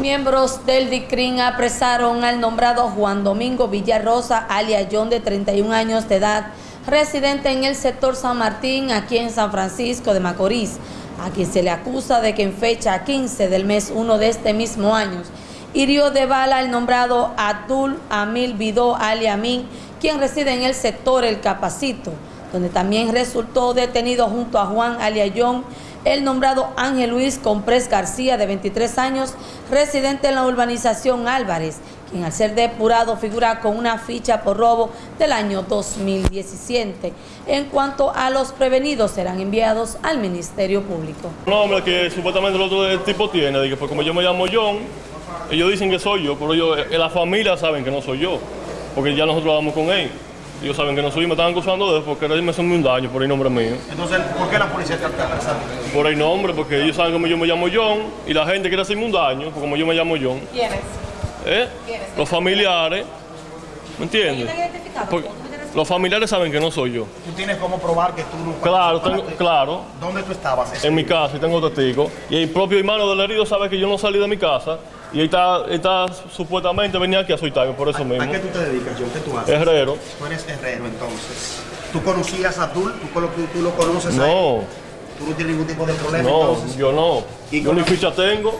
Miembros del DICRIN apresaron al nombrado Juan Domingo Villarrosa, alias John, de 31 años de edad, residente en el sector San Martín, aquí en San Francisco de Macorís, a quien se le acusa de que en fecha 15 del mes 1 de este mismo año, hirió de bala al nombrado Abdul Amil Vidó, alias Amin, quien reside en el sector El Capacito, donde también resultó detenido junto a Juan alias John, el nombrado Ángel Luis Comprés García, de 23 años, residente en la urbanización Álvarez, quien al ser depurado figura con una ficha por robo del año 2017. En cuanto a los prevenidos, serán enviados al Ministerio Público. Un nombre que supuestamente el otro tipo tiene, que como yo me llamo John, ellos dicen que soy yo, pero ellos, en la familia saben que no soy yo, porque ya nosotros hablamos con él. Ellos saben que no soy, me estaban acusando de eso porque me hacen un daño por el nombre mío. Entonces, ¿por qué la policía está apresando? Por el nombre, porque ellos saben que yo me llamo John y la gente quiere hacerme un daño, porque como yo me llamo John. ¿Quiénes? ¿Eh? ¿Quiénes? Los familiares, ¿me entiendes? ¿Están? Porque los familiares saben que no soy yo. ¿Tú tienes cómo probar que tú no Claro, tengo- claro. ¿Dónde tú estabas? En mi casa y tengo testigos. Y el propio hermano del herido sabe que yo no salí de mi casa y él está supuestamente venía aquí a soltarme por eso mismo. ¿A qué tú te dedicas, John? ¿Qué tú haces? Herrero. Tú eres herrero, entonces. ¿Tú conocías a Abdul? ¿Tú, tú, tú lo conoces a él? No, ¿Tú no tienes ningún tipo de problema, no, entonces? yo no. ¿Y Yo ni ficha tengo.